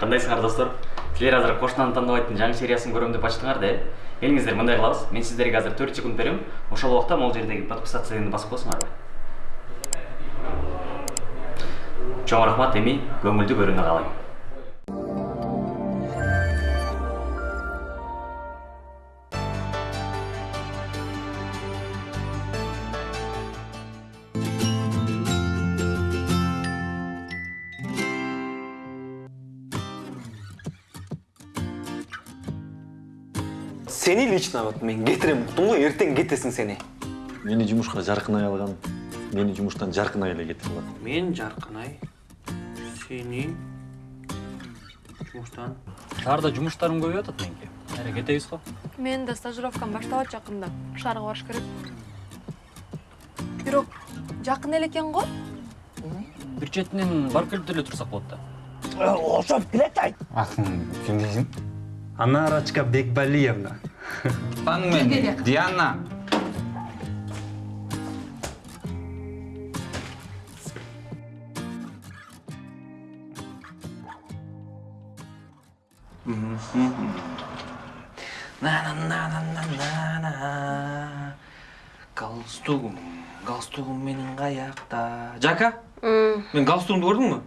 кандайсыңар достор силер азыр кошунаны тандабайттын жаңы сериясын көрөм деп ачтыңар да келиңиздер мындай мен сиздерге азыр төрт секунд берем ошол убакта могул жердеги подписаться басып коесуңарбы чоң рахмат эми. Көңүлдүү көрүүнү каалайм лично вот мен кетирем уктуң го эртең кетесиң сени. Мени жумушка жаркынай алган, мени жумуштан жаркынай эле кетирип алат. Мен жаркынай. Сени жумуштан. шаарда жумуштарым көбөйүп атат меники ары кетебиз го Мен да стажировкам башталат жакында. Шаарга барыш керек. Бирок жакын эле экен го. бир четинен барып келип деле турсак болот да Акын ким дейсиң? Анарочка Бекбалиевна. Таң мен Диана. На на на на на на на. Галстугум, галстугум менин каякта. Жака? Мен галстугумду көрдүңбү?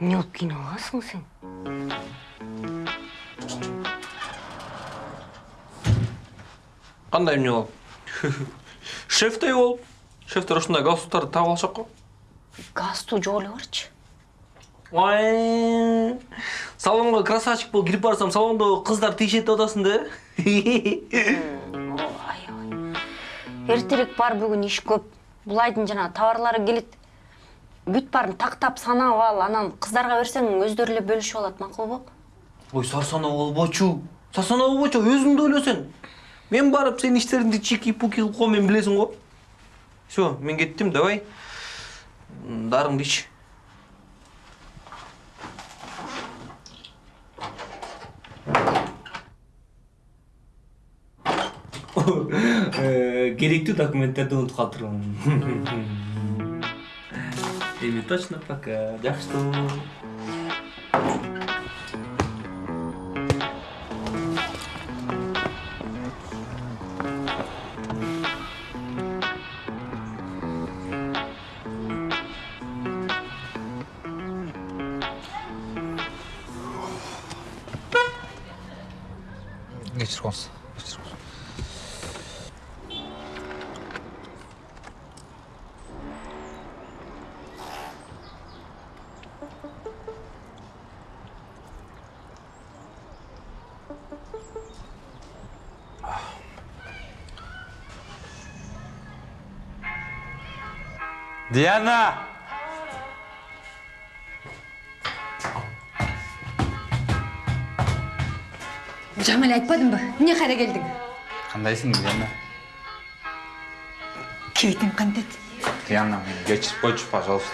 Не болып қиналасың сен Кандай эмне болуп? Шефтей болуп. Шефтер ушундай галстуктарды таап алышат го. галстук жоқ эле барчы Ой. Салонго красавчик болуп кирип барсам, салондо кыздар тиешет деп атасың да. эртерээк бар бүгүн иш көп булайдын жана товарлары келет бүт баарын тактап санап ал анан кыздарга берсең өздөрү эле бөлүшүп алат макулбу Ой, сарсана болбочу. Сарсана болбочу, өзүң да ойлосоң. Мен барып сенин иштериңди чики-пуки кылып коеюн, мен билесиң го. Всё, мен кеттим, давай. Дарыңды ич. Керектүү документтерди унутуп калыптырмын. Эми точно пока. Жакшы. Диана! Жаңа эле айтпадымбы? Эмне кайра келдиң? Кандайсың, Диана? Кебетиң кантет? Диана, мени кечирип койчу, пожалуйста.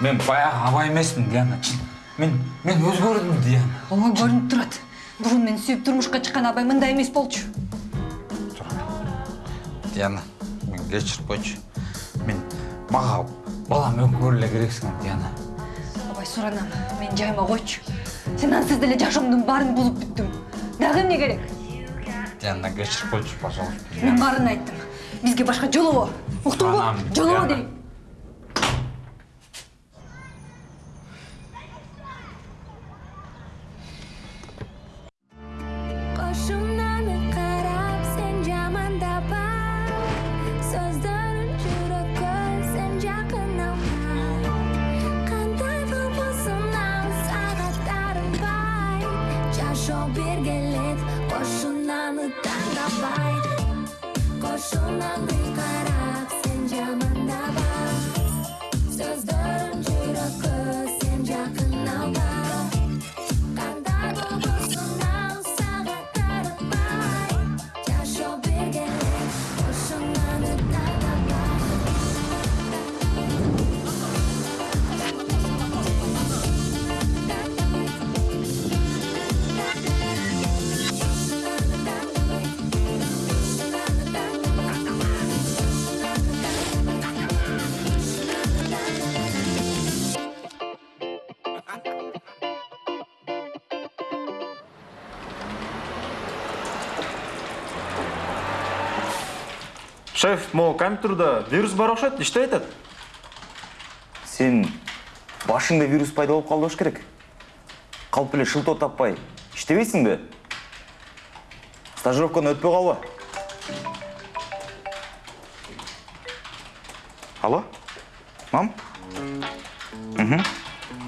Мен баягы аба эмесмин, Диана. Мен мен өзгөрдүм, Диана. Ооба көрүнүп турат. Бурун мен сүйүп турмушка чыккан абай мындай эмес болчу. Диана, мен кечирип койчу. Мага балам өкмөр эле керексиң, Диана. Абай суранам, мен жайыма койчу. Сен ансыз деле жашоомдун баарын бузуп бүттүң. Дагы эмне керек? Диана, кечирип койчу, пожалуйста. Мен баарын айттым. Бизге башка жолобо. Уктуңбу? Жолобо дейм. Jasho bergilik qo'shinlarni tanlabay Qo'shimdan qarab sen jamandaba So'zlarim могу компьютерда вирус бар окшойт иштей атат сен башыңда вирус пайда болып қалды керек. Қалып эле шылтоо таппай. Иштебейсиң бе? Стажировканы өтпөй калба алло? Мам? Угу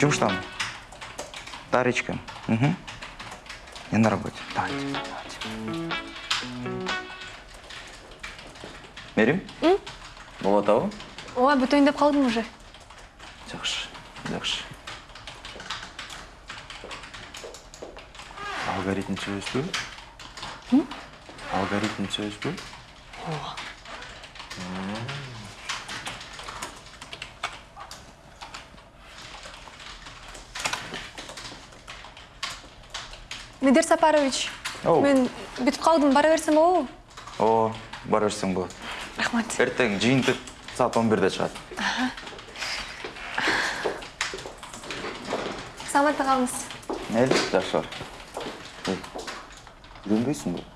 жумуштамын да речка угу я на работе. Давайте давайте. Мерим? Болуп атабы ооба бүтөйүн деп калдым уже жакшы жакшы алгоритм түзөбүзбү алгоритм түзөбүзбү медер сапарович Оу. мен бүтүп калдым бара берсем болобу ооба бара берсең болот рахмат эртең жыйынтык саат он бирде чыгат саламатта калыңыз mayli жакшы бар үйрөнбөйсүңбү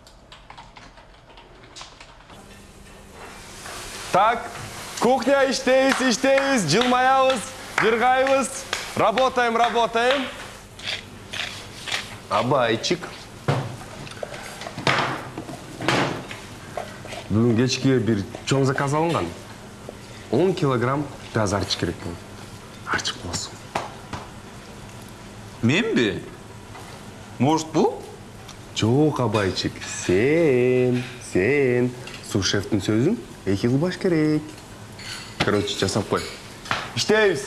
Так, кухня иштейбиз, иштейбиз, жылмаябыз, жыргайбыз. Работаем, работаем. Абайчик. Бүгүн кечке бир чоң заказ алынган. 10 килограмм пияз арчык керек экен. Арчык болсун. Менби? Может, бул? Жок, Абайчик, сен, сен. Су-шефтин сөзүн эки кылбаш керек. Короче, жасап кой. Иштейбиз.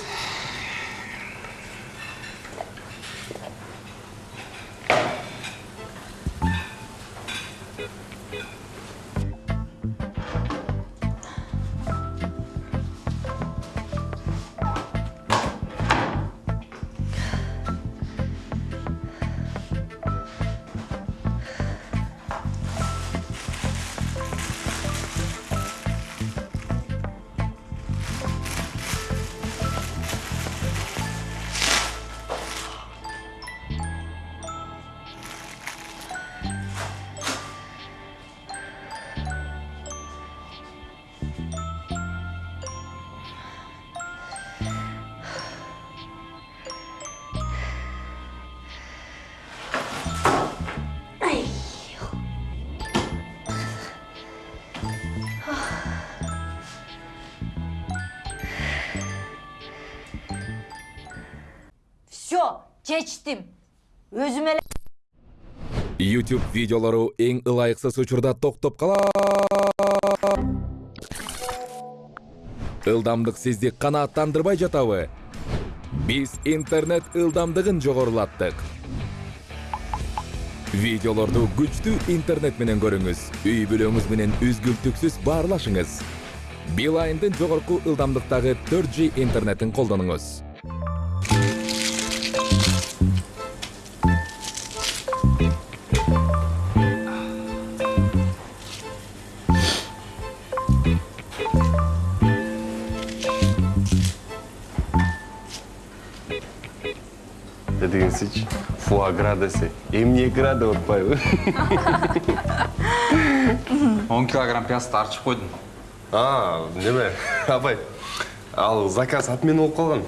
Чечтим өзүм эле YouTube видеолору эң ылайыксыз учурда токтоп калат. Ылдамдык сизди канааттандырбай жатабы? Биз интернет ылдамдыгын жогорулаттык. Видеолорду күчтүү интернет менен көрүңүз. Үй бүлөңүз менен үзгүлтүксүз баарлашыңыз. Билайндын жогорку ылдамдыктагы 4G интернетин колдонуңуз. Не дегенсич? Фуагра десе. Эмне гра деп атпайбы? 10 килограмм пиязды арчып койдум. А, неме? Абай. Ал заказ отмена болуп калган.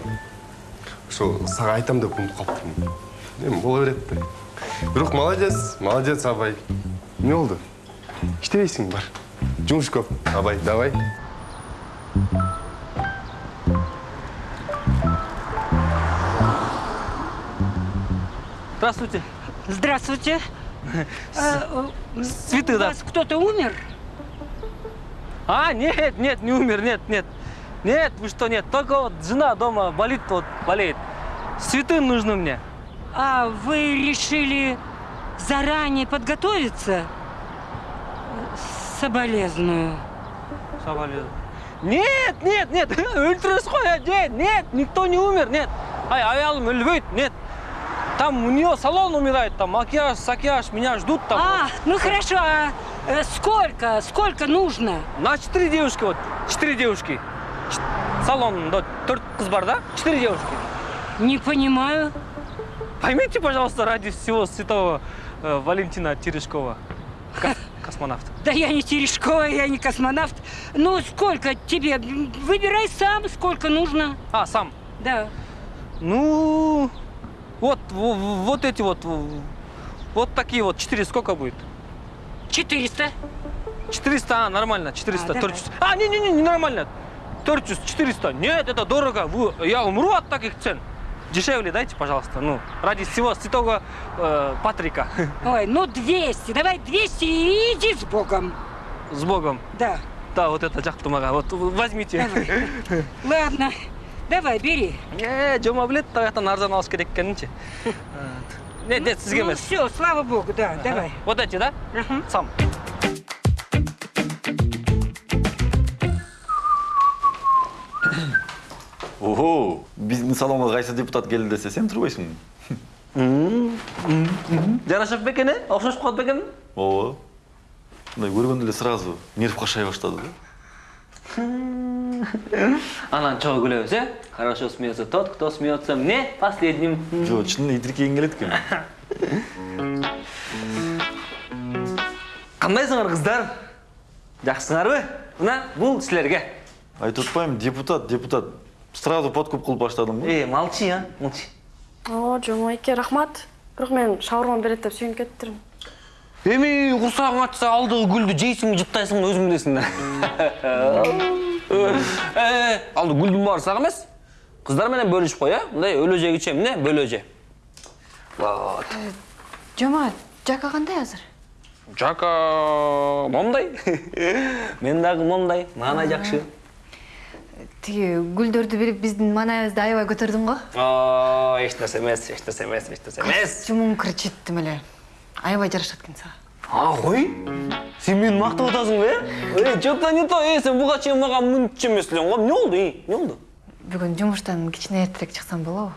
Ошо сага айтам деп унутуп калыптырмын. Эми боло берет да. Бирок молодец, молодец Абай. Эмне болду? Иштебейсиң бар. Жумуш көп. Абай, давай. Здравствуйте. Здравствуйте. Цветы, У да. вас кто-то умер? А, нет, нет, не умер, нет, нет. Нет, вы что, нет. Только вот жена дома болит, вот болеет. Цветы нужны мне. А вы решили заранее подготовиться? Соболезную. Соболезную. Нет, нет, нет, өлтіресіз ғой, ә, нет, нет, никто не умер, нет. Ай, аялым өлбейді, нет. Там у нее салон умирает, там макияж, сакияж, меня ждут там. А, ну хорошо, а э, сколько, сколько нужно? На четыре девушки, вот, четыре девушки. Салон, да, төрт қыз бар, да? Четыре девушки. Не понимаю. Поймите, пожалуйста, ради всего святого э, Валентина Терешкова. Ка- космонавт. Да я не Терешкова, я не космонавт. Ну, сколько тебе? Выбирай сам, сколько нужно. А, сам? Да. Ну, вот, во- во- вот эти вот, во- вот такие вот, 4 сколько будет? 400. 400, а, нормально, 400, А, давай. 400. А, не-не-не, не нормально. 400, 400. Нет, это дорого. Вы- я умру от таких цен. Дешевле дайте, пожалуйста. Ну, ради всего святого э, Патрика. Ой, ну 200. Давай 200 и иди с Богом. С Богом. Да. Да, вот это жақтымаға. Вот возьмите. Ладно. Давай, бери. Е, жома білет, тағаттан арзан алыш керек екенінше. Не, не, сізге Ну емес. все, слава Богу, да, давай. Вот эти, да? Сам. ого биздин салонго кайсы депутат келди десе сен турбайсың Жарашып бекен, э? Окшошуп калат бекен? ооба мындай көргөндө эле сразу нерв кашай баштады да Анан чогуу күлөбүз, э? Хорошо смеется тот, кто смеется мне последним. жок чынында итиркегиң келет экен Кандайсыңар кыздар? Жакшысыңарбы? Мына бул силерге. айтып атпаймынбы депутат депутат сразу подкуп кылып баштадым го Э, молчи, а? Молчи. О, жомойке, рахмат. Бирок мен шаурма берет деп сүйүнүп кетиптирмин. Эми курсагың ачса алдыгы гүлдү жейсиңби, жуттайсыңбы өзүң билесиң да. Э, алды гүлдүн баары сага эмес. Кыздар менен бөлүшүп кой, э? Мындай өлөжөгүчө эмне? Бөлөжө. Вот. жома жака кандай азыр Жака момдай. Мен дагы момдай. Маанай жакшы. тиги гүлдөрдү берип биздин маанайыбызды аябай көтөрдүң го О, эч нерсе эмес, эч нерсе эмес, эч нерсе эмес. костюмуң кричиттим эле аябай жарашат экен сага А? Сен мени мактап атасың бе? Эй, что-то не то. Эй, сен буга чейин мага мынча эмес элең го. Эмне болду? Эй, эмне болду? бүгүн жумуштан кичине эртерээк чыксам болобу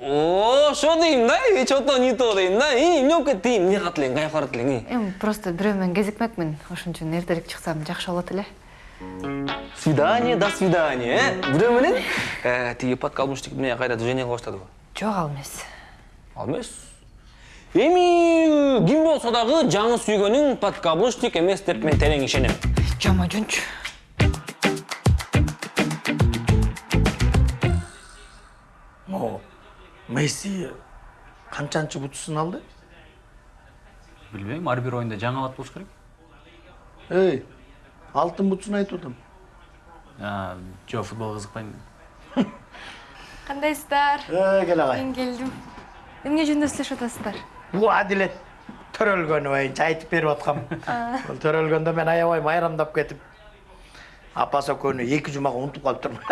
О, ошо дейм да. Эй, что-то не то дейм да. Эй, эмне болуп кетти? Эмне кат элең? Каяка барат элең? Эми просто бирөө менен кезикмекмин ошон үчүн эртерээк чыксам жакшы болот эле Свидание, до свидания, э? Бирөө менен? Тиги подкаблучник эмне кайра движение кылып баштадыбы? жок ал эмес Ал эмес. Эми ким болсо дагы жаңы сүйгөнүң подкаблучник эмес деп мен терең ишенем. жома жөнчү О, Месси канчанчы бутусын алды? билбейм ар бир оюнда жаңы абат болуш керек Эй, алтын бутусын айтып атам. Жок футболго кызыкпайм Кандайсыздар? Э, кел агай. Мен келдим. эмне жөнүндө сүйлөшүп атасыздар Бул адилет төрөлгөнү боюнча айтып берип аткам. Бул төрөлгөндө мен аябай майрамдап кетип апасы экөөнү эки жумага унутуп калыптырмын.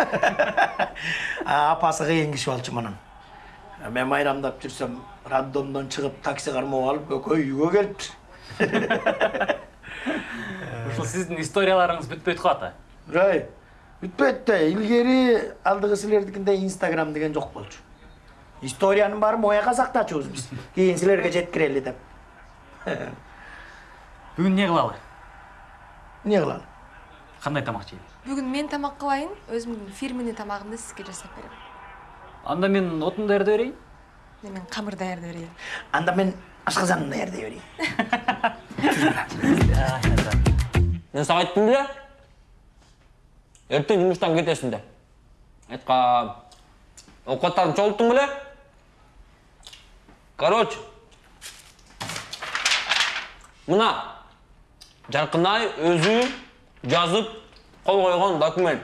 А, апасы кыйын киши болчу мунун. Мен майрамдап жүрсөм, роддомдон чыгып такси кармап алып экөө үйгө келиптир. ушул сиздин историяларыңыз бүтпөйт го ата Ай, бүтпөйт да. Илгери алдыгы силердикинде Инстаграм деген жок болчу. Историянын баарын мояка сактачубуз биз. Кийин силерге жеткирели деп. бүгүн эмне кылалы Эмне кылалы? кандай тамак жейли Бүгүн мен тамак кылайын, өзүмдүн фирменный тамагымды сизге жасап берем. анда мен отун даярдап берейин Мен камыр даярдап берейин. Анда мен ашказанын даярдай берейин. Мен сага айттым беле? Эртең жумуштан кетесиң деп. Айткам. Окуаттарын чогулттуң беле? Короче. Мына Жаркынай өзү жазып кол койгон документ.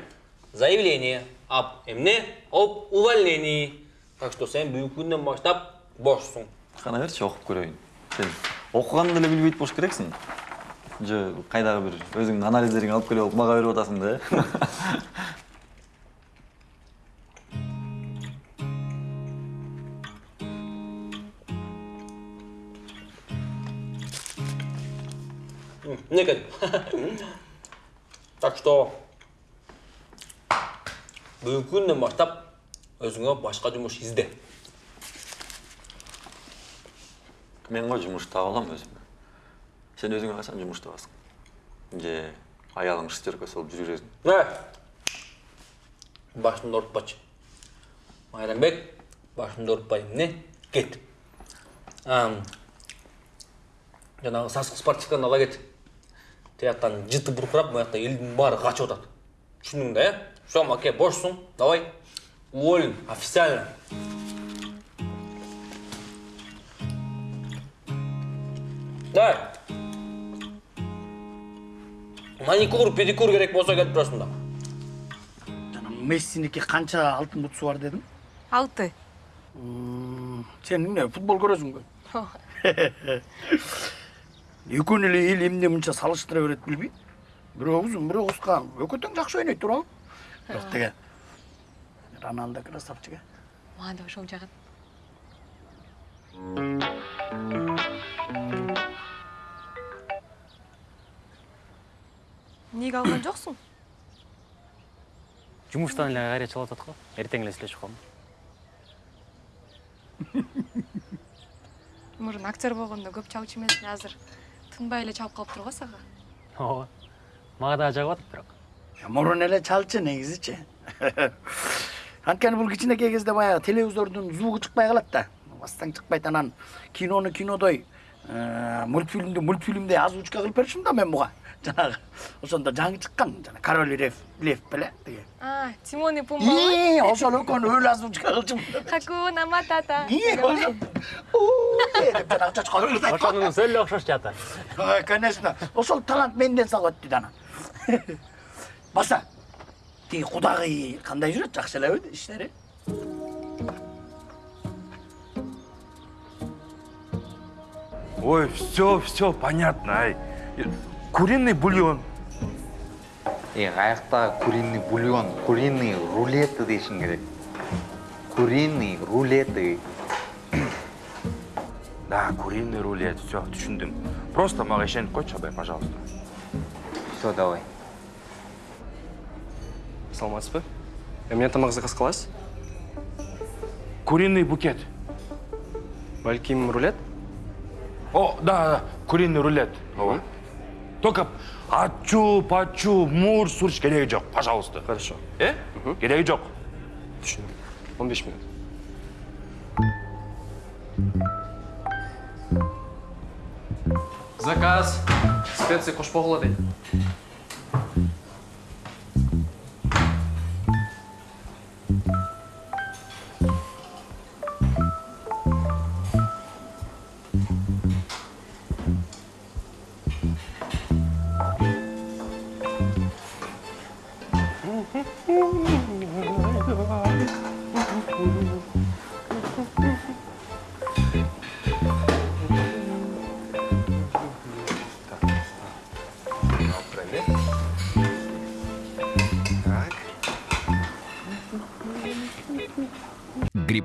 Заявление об эмне? Об увольнении. Так что сен бүгүнкү күндөн баштап бошсуң. кана берчи окуп көрөйүн сен окуганды деле билбейт болуш керексиң же кайдагы бир өзүңдүн анализдериңди алып алып мага берип атасың да Некед. Так что бүгүнкү күндөн баштап өзүңө башка жумуш изде. мен го жумуш таба алам өзүмө сен өзүңө качан жумуш табасың же аялың шестеркасы болуп жүрө бересиң Э. Башымды орутпачы. Майрамбек, башымды орутпай эмне? Кет. Ам. жанагы сасык спортивканы ала кет тияктан жыты буркурап муякта элдин баары качып атат түшүндүң да э все маке бошсуң давай. Уволен официально. Давай. Маникюр педикюр керек болсо келип турасың да жана мессиники канча алтын бутсу бар дедим алты. Сен эмне футбол көрөсүңбү экөөнү эле эл эмне мынча салыштыра берет билбейм? Бирөө узун бирөө кыска экөө тең жакшы ойнойт туурабы бирок тиги роналдо красавчик э. Мага да ошол жагат эмнеге алган жоксуң? Жумуштан эле кайра чалып атат го. Эртең эле сүйлөшүп мурун актер болгондо көп чалчу эмесмин азыр. Тынбай эле чалып калыптыр го сага ооба мага дагы жагып атат бирок мурун эле чалчы негизичи анткени бул кичинекей кезде баягы телевизордун звугу чыкпай калат да бастан чыкпайт анан кинону кинодой э, мультфильмди мультфильмдей озвучка кылып беришим да мен буга жанагы ошондо жаңы чыккан жана король лев лев беле тиги а тимон и ии пумба ошол экөөнү өлү озвучка кылчумун хакуна матата ии ошо деп жанагы чочко өлүп ошонун эле окшош жатат Ой, конечно ошол талант менден сага өттү да анан баса тиги кудагый кандай жүрөт жакшы элеби иштери Ой, все, все понятно, ай. Куриный бульон. е каякта куриный бульон куриный рулеты дешиң керек куриный рулеты Да, куриный рулет, все, түшүндүм. Просто ишенип койчу абай, пожалуйста. все давай саламатсызбы эмне тамак заказ кыласыз Куриный букет. балким рулет О, да, да, куриный рулет. Ооба. Только ачу, пачу, мур, сурч кереги жок, пожалуйста. хорошо Э? Кереги жок. түшүндүм он беш минут заказ специя кошпогула дейт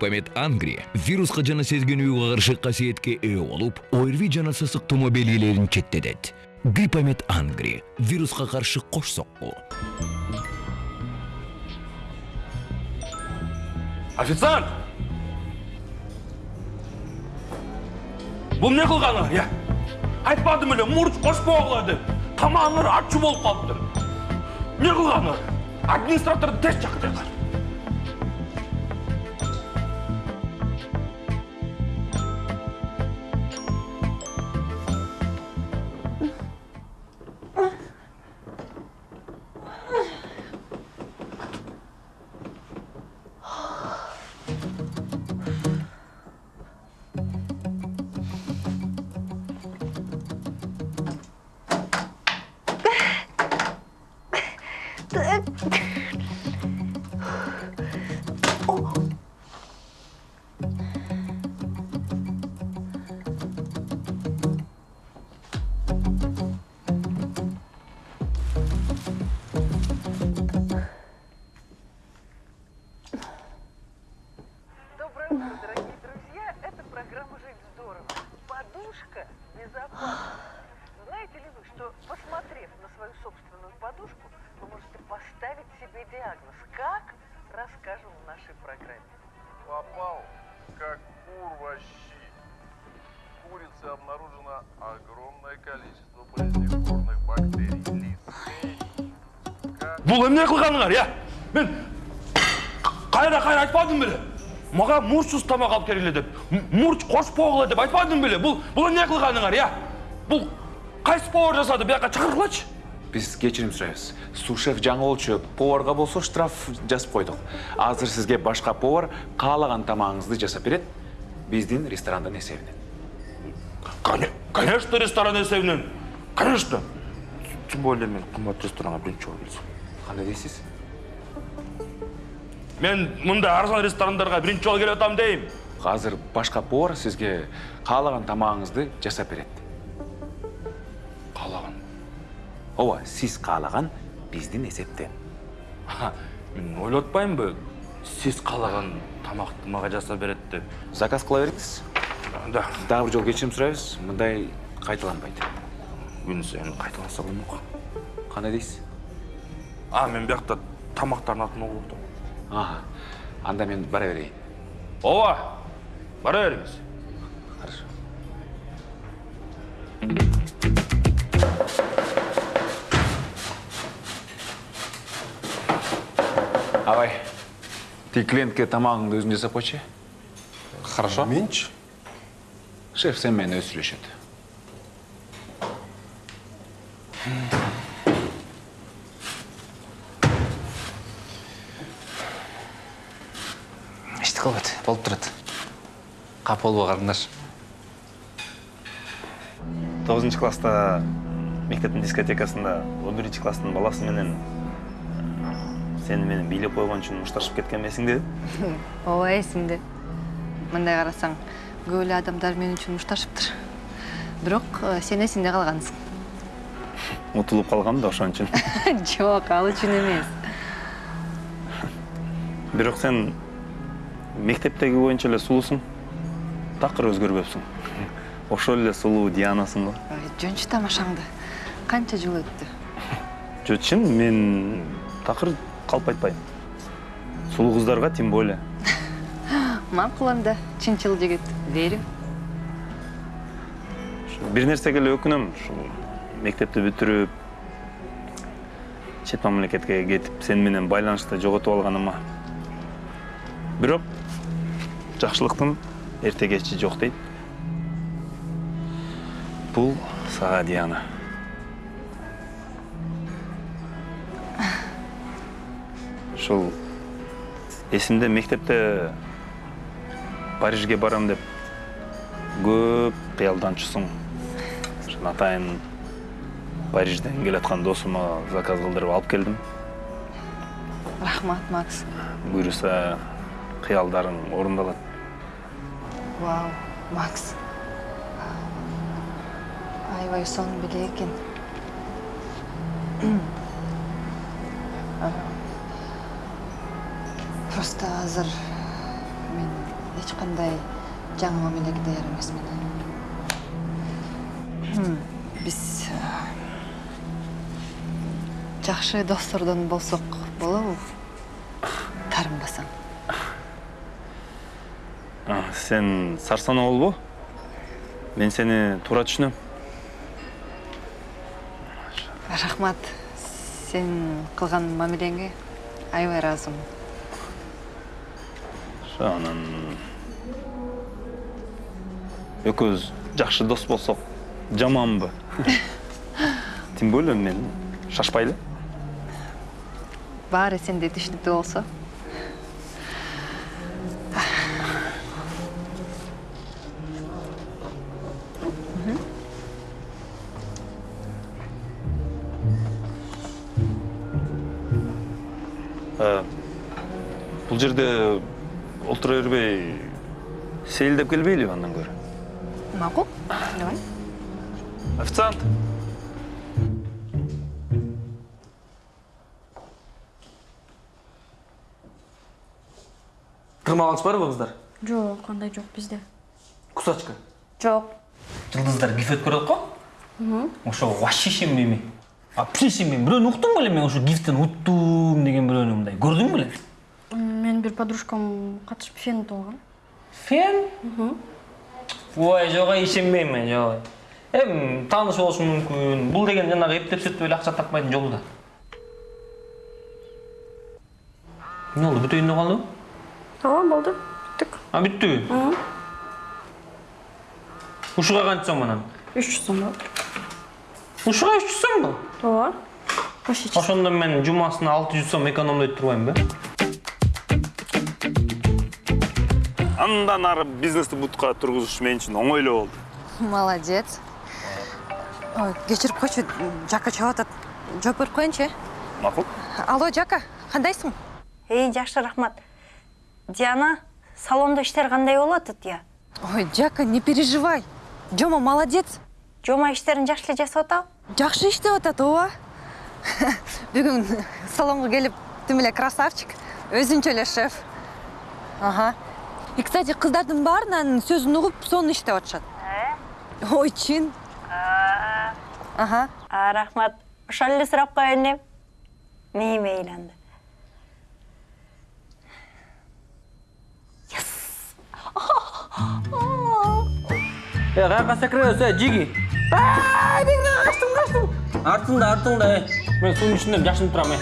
гриппомед ангри вируска жана сезгенүүгө каршы касиетке ээ болуп орви жана сасык тумоо белгилерин четтетет ангри вируска каршы кош сокку Официант! Бул не кылганыңар, я? Айтпадым эле, мурч кошпогула деп. Тамагыңар ачуу болуп калыптыр. Не кылганыңар? Администраторду тез чакырыңар. 对。Бул эмне кылганыңар, я? Мен кайра кайра айтпадым беле? Мага мурчсуз тамак алып келгиле деп. Мурч кошпогула деп айтпадым беле? Бул бул эмне кылганыңар, я? бұл қайсы повар жасады бияққа чакыргылачы Біз кечирим сурайбыз. Сушеф жаңы болчу, поварға болсо штраф жазып койдук. Азыр сизге башка повар каалаган тамагыңызды жасап берет. Биздин ресторандын эсебинен. конечно ресторан есебінен конечно тем более мен қымбат ресторанға бірінші жолы келсем Кандай дейсиз? мен мындай арзан ресторандарға бірінші жолы келіп жатамын деймін Азыр башка повар сизге каалаган тамагыңызды жасап берет. Каалаган? Ооба, сиз каалаган биздин эсептен. мен ойлап атпаймынбы сіз қалаған тамақты мага жасап берет деп Заказ кыла бериңиз. Да. Дагы бир жолу кечирим сурайбыз. Мындай кайталанбайт. күн сайын қайталаса болмок Кандай дейсиз? А мен биякта тамактардын атын угуп атам Ага. Анда мен бара берейин. ооба бара бериңиз Хорошо. Абай, ты клиентке тамағыңды өзің жасап қойшы. Хорошо. Менчи? Шеф sen мені өзі сөйлешеді. кылбайт болуп турат. Капа болбо карындаш тогузунчу класста мектептин дискотекасында он биринчи класстын баласы менен э, сени менен бийлеп койгон үчүн мушташып кеткенм эсиңдеби ооба эсимде мындай карасаң көп эле адамдар мен үчүн мушташыптыр бирок э, сен эсиңде калгансың. Утулуп калгам да ошон үчүн. Жок ал үчүн эмес. Бирок сен мектептеги боюнча эле сулуусуң такыр өзгөрбөпсүң. Ошол эле сулуу дианасың го. Жөнчү тамашаңды. Канча жыл өттү? Жо чын мен такыр калп айтпайм. Сулуу кыздарга тем более. Макул анда чынчыл жигит верим бир нерсеге эле өкүнөм. Ушул мектепти бүтүрүп чет мамлекетке кетип сени менен байланышты жоготуп алганыма. Бирок жакшылыктын эрте кечи жок дейт бул сага диана ушул эсимде мектепте парижге барам деп көп ошон атайын парижден келаткан досума заказ кылдырып алып келдим рахмат макс. Буюрса кыялдарың орундалат макс аябай сонун беле экен А, просто азыр мен эч кандай жаңы мамилеге даяр эмесмин биз жакшы достордон болсок болобу таарынбасаң А, сен сарсана болбо мен сени туура түшүнөм рахмат сен кылган мамилеңе аябай ыраазымын ошо анан экөөбүз жакшы дос болсок жаманбы тем более мен шашпайлы. Баары сенде түшүнүктүү болсо. Сейилдеп келбейлиби андан көрө макул давай официант Тырмалаңыз барбы кыздар? Жок, кандай жок бизде. Кусачка. Жок. Жылдыздар гифет көрөт го? Ошо вообще ишенбейм. А вообще ишенбейм. Бирөөнү уктум беле мен ошо гифтен уттум деген бирөөнү мындай. Көрдүң беле? Бир подружкам катышып фен утуп алган. Фен? Ой, жок, ишенбейм мен, жок. Эм, тааныш болушу мүмкүн. Бул деген жанагы эптеп сөтүп эле акча таппайдын жолу да. Эмне болду? Бүтөйүндө калдыбы? Ооба, болду. Бүттүк. А, бүттүбү? Ушуга канча сом анан? 300 сом болду. ушуга үч жүз сомбу ооба ошондо мен жумасына алты жүз сом экономдойт турбаймынбы андан ары бизнести бутка тургузуш мен үчүн оңой эле болду молодец. Ой кечирип койчу жака чалып атат. Жооп берип коеюнчу э? Макул алло жака кандайсың? Эй жакшы рахмат. Диана салондо иштер кандай болуп атат я? Ой жака не переживай. Жома молодец. Жома иштерин жакшы эле жасап атабы жакшы иштеп атат ооба. Бүгүн салонго келип тим эле красавчик. Өзүнчө эле шеф. Ага. И кстати кыздардын баарынын сөзүн угуп сонун иштеп атышат ой чын ага а рахмат ошол эле сурап коеюн эм мээме ыйланды э каяка секіресіз э жиги качтым качтым артыңда артыңда э мен суунун ичинде жашынып турам э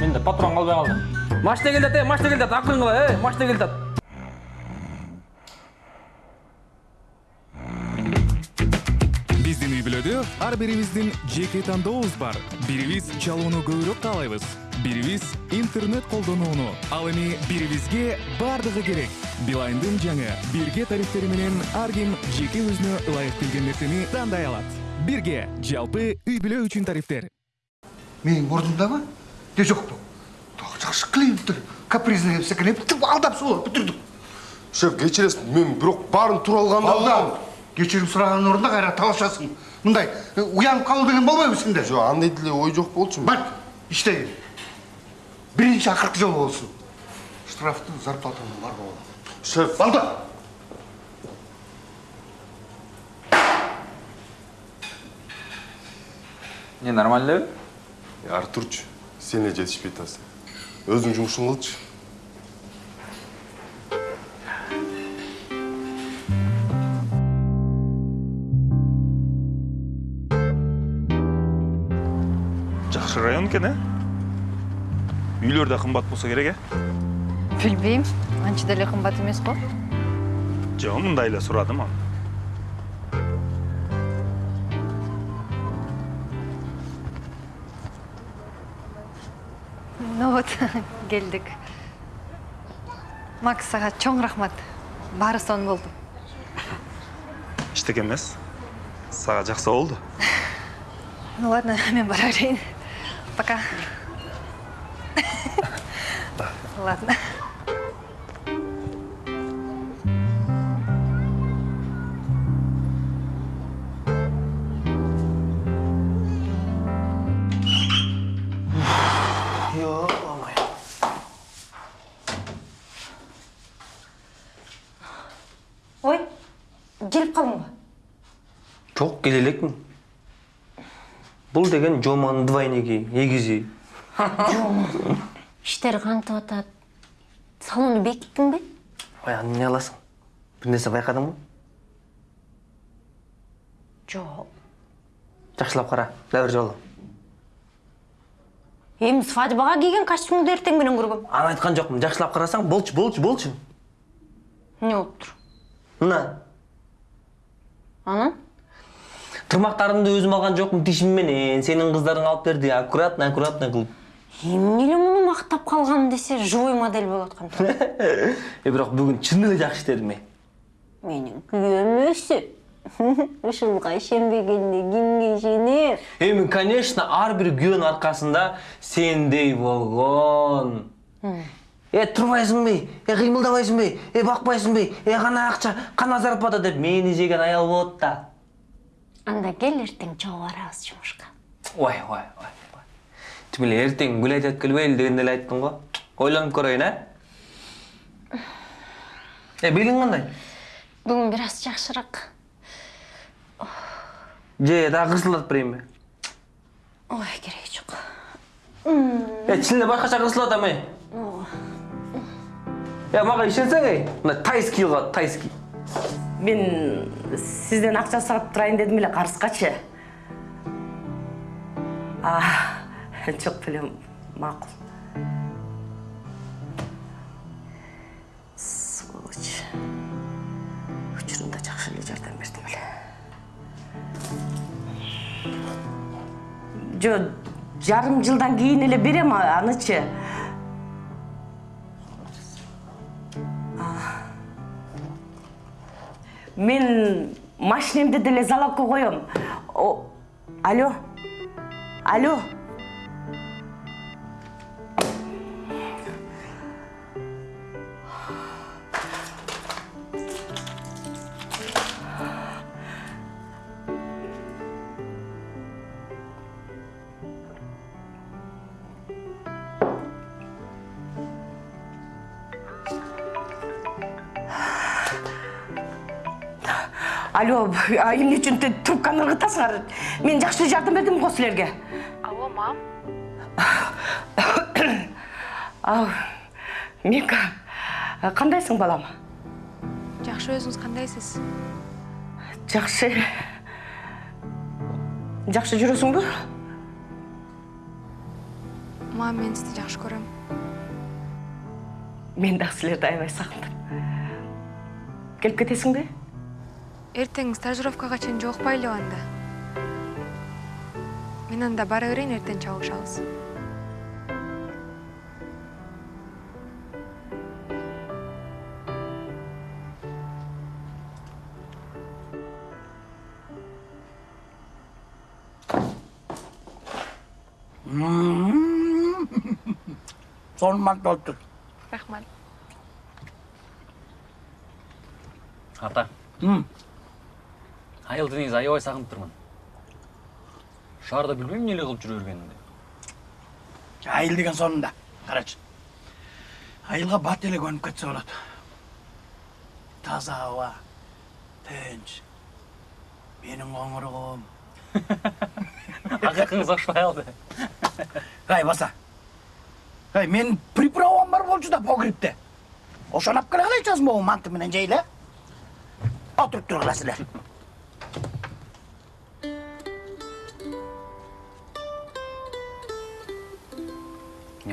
менде патрон калбай калды машина келатат э машина келатат акырын кыла э машина биздин үй бүлөдө ар бирибиздин жеке тандообуз бар. Бирибиз чалууну көбүрөөк каалайбыз бирибиз интернет колдонууну ал эми бирибизге баардыгы керек. Билайндын жаңы бирге тарифтери менен ар ким жеке өзүнө ылайык келген нерсени тандай алат бирге жалпы үй бүлө үчүн тарифтер. Не жоқ па тағы жақсы клиенттер капризный екен бүйтіп алдап солап бүтірдік шеф кечиресиз мен бирок баарын туура алганда алда. Кешірім сұрағанның орнында қайрат талашасың. Мындай уянып қалу деген болмайды сенде? Жок андай деле ой жок болчу бар іште кел бірінші ақырғы жолы болсын. Штрафты зарплатаны бар болады шеф. Алда не нормально? Элеби артурчу сен эле жетишпей атасың өзүң жумушуңду кылчы жакшы район экен э? Үйлөр да кымбат болсо керек э? Билбейм анча деле кымбат эмес го жок мындай эле сурадым аны ну вот келдик макс сага чоң рахмат. Баары сонун болду эчтеке эмес сага жакса болду ну ладно мен бара берейин пока ладно Ё-моё. ой келип калдыңбы Жоқ, келе элекмин. Бұл деген Жоманын двойниги, егизи. жома иштер кантип атат салонду бекиттиңби Ой, аны эмне кыласың? Бир нерсе байкадыңбы? жок Жакшылап кара, дагы бир жолу. эми свадьбага кийген костюмду эртең менен көргөм Аны айткан жокмун. Жакшылап карасаң, болчу, болчу, болчу. эмне болуптур Мына, анан тырмактарымды өзүм алган жокмун тишим менен. Сенин кыздарың алып берди, аккуратно, аккуратно кылып. эмне эле муну мактап калган десе живой модель болуп аткан Э, бирок бүгүн чын эле жакшы иштедим мен. менин күйөөм өсү ушунга ишенбегенде кимге ишенем Эми, конечно, ар бир күйөөнүн аркасында сендей болгон. Э, турбайсыңбы? Э, кыймылдабайсыңбы? Э, бакпайсыңбы? Э, кана акча, кана зарплата деп мени жеген аял болот да. Анда кел эртең чогуу барабыз жумушка Ой, ой, ой. Тим эле эртең гулять өткөлбөйлү дегенде эле айттың го. Ойлонуп көрөйүн, а? Э, белиң кандай? бүгүн бир аз жакшыраак Же, дагы кырсылдатып берейинби? ой кереги жок Э, чын эле башкача кырсылып атам, э. Э, мага ишенсең, э, мына тайский кылат, тайский. Мен сизден акча сурап турайын дедим эле карызгачы а жок белем макул сволочь учурунда жакшы эле жардам бердим эле жо жарым жылдан кийин эле берем анычы мен машинемди деле залогко коем алло? Алло? Алло а эмне үчүн трубканы ыргытасыңар мен жакшы жардам бердим го силерге. Алло мам. Ау мика кандайсың балам? Жакшы өзүңүз кандайсыз? Жакшы. Жакшы жүрөсүңбү? Мам мен сизди жакшы көрөм. Мен дагы силерди аябай сагындым. Келип кетесиңби? Эртең стажировкага чейин жолукпайлыбы анда. Мен анда бара берейин эртең чабышабыз. Сонун болуптур рахмат ата айылды негизи аябай сагынып турмун шаарда билбейм эмне эле кылып жүрө бергенимди айыл деген сонун да карачы айылга бат эле көнүп кетсе болот таза аба тынч. Менин коңуругум акыркыңыз окшобой калды ай баса. Ай менин приправам бар болчу да погребте ошону алып келе калайчы азыр могу манты менен жейли э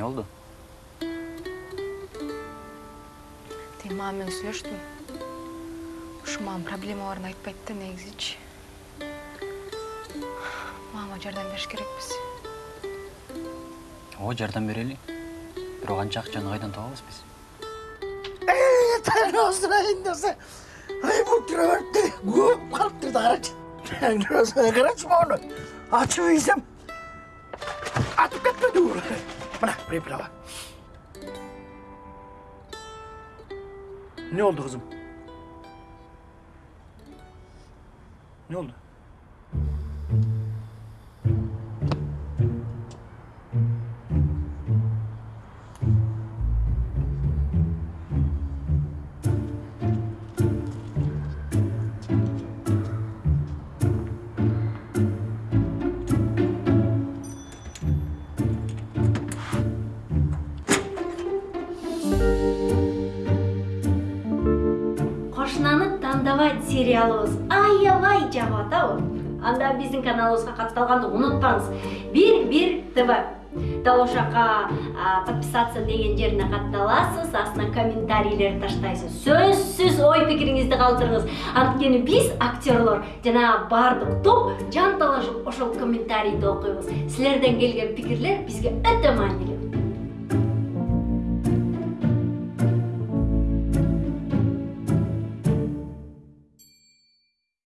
отуруп тургула силер эмне болду тиги мама менен сүйлөштүм ушу мага проблемаларын айтпайт да негизичи мамага жардам бериш керекпиз ооба жардам берели бирок анча акчаны кайдан табабыз осурайын десе ай бул трөбөртү көп калыптыр да карачы карачы моуну ачып ийсем атып кетпеди мына приправа эмне болду кызым эмне болду кошунаны сериалыбыз аябай жагып атабы анда биздин каналыбызга катталганды унутпаңыз бир бир тв дал подписаться деген жерине катталасыз астына комментарийлер таштайсыз сөзсүз ой пикириңизди калтырыңыз анткени биз актерлор жанагы баардык топ жанталашып ошол комментарийди окуйбуз силерден келген пикирлер бизге өтө маанилүү